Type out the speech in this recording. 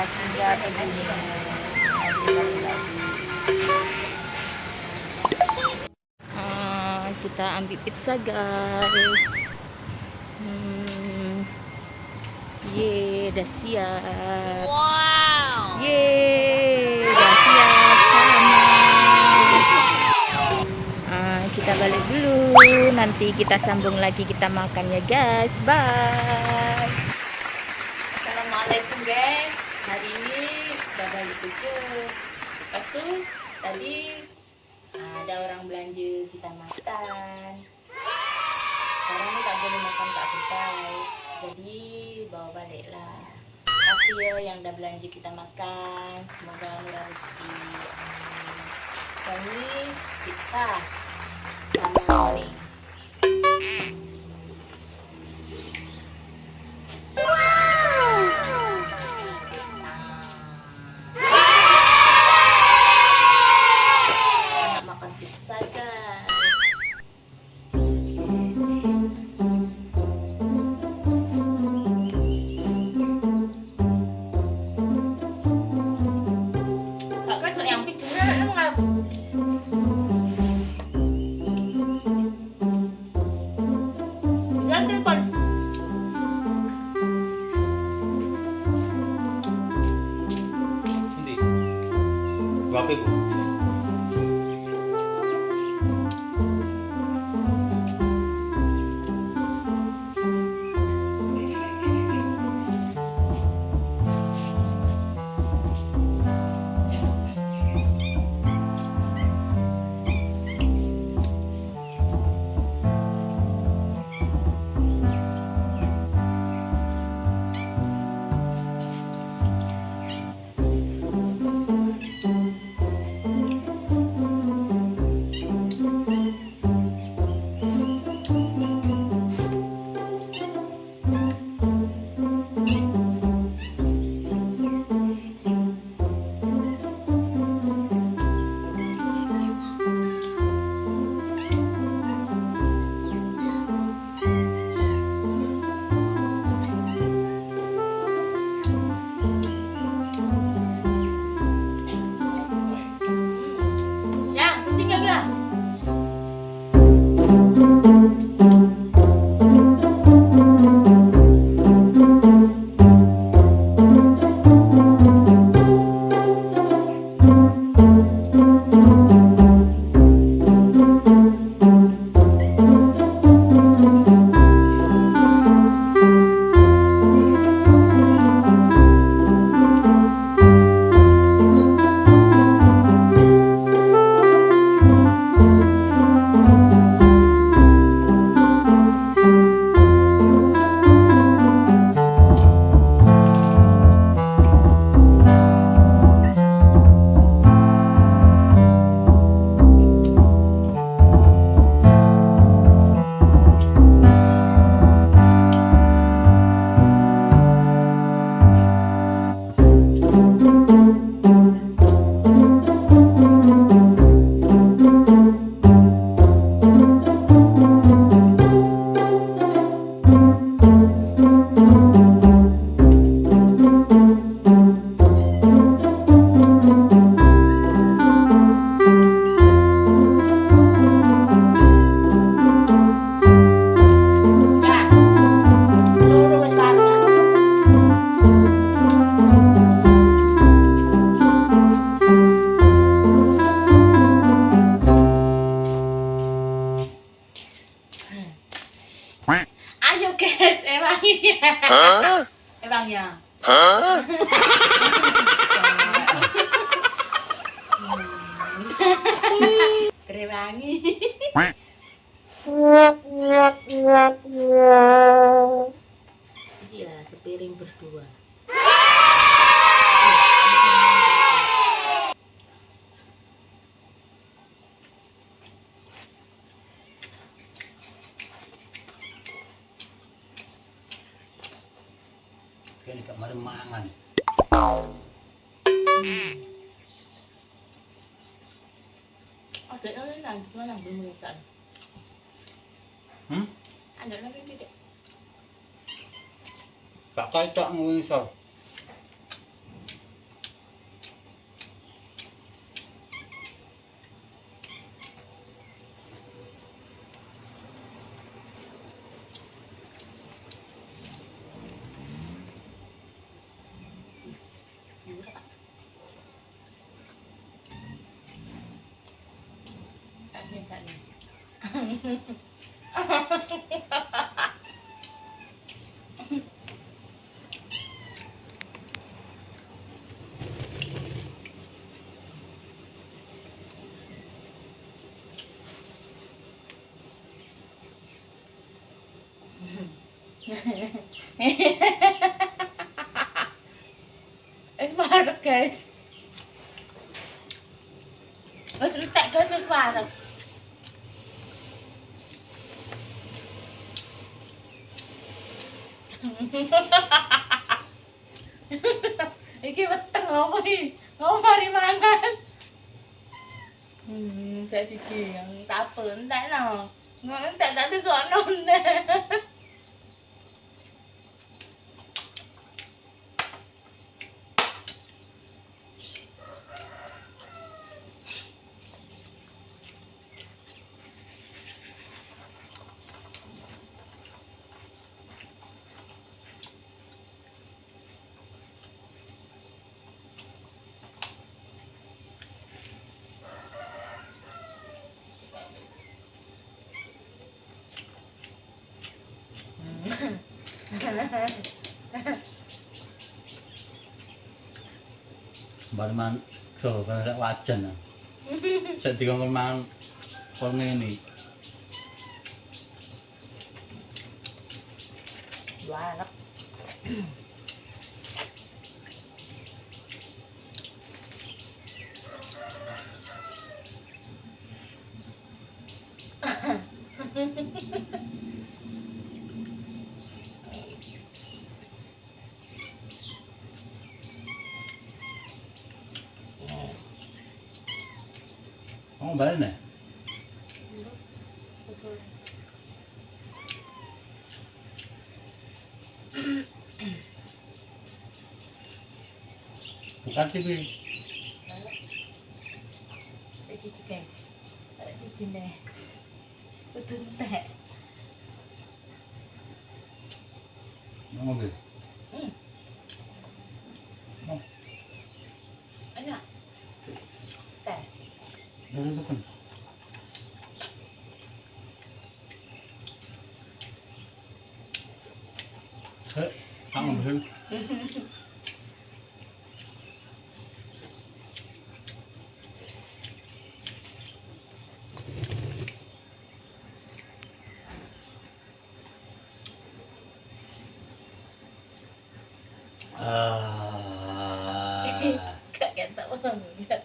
Dan kita ambil pizza guys. Hmm. Yeay, dah siap. Wow. Yeay, dah siap. Sama Ah, kita balik dulu. Nanti kita sambung lagi kita makan ya guys. Bye assalamualaikum guys hari ini udah balik kerja lepas tu tadi ah, ada orang belanja kita makan. Sekarang ni tak boleh makan tak kedai. Jadi bawa balik lah. Kasih ya yang dah belanja kita makan. Semoga murah rezeki. Ini pizza sama nih 被鼓。Ya. Berewangi. Iya, sepiring berdua. Yang lain, gimana belum mengikat? Hmm? Ano na rin dito? Tak kaitak ng isa. it's my case. guys. Let's look at guys' father. Iki? Ngopo mari mangan? Hmm, saya siji yang tak apa entek no. Ngono entek tak tukono entek. Bar man so kan sak wajan. Sak dikongkon mangan kok ngene. Dua anak. Oh, balik nih. Bukan TV. Siji guys. Siji nih. Kudu entek. Ngomong deh. Hmm. Oh, Enak. Teh. Udah itu kan. Heh, kamu bel. Ah. Gak ketok banget. Wes ya guys, tak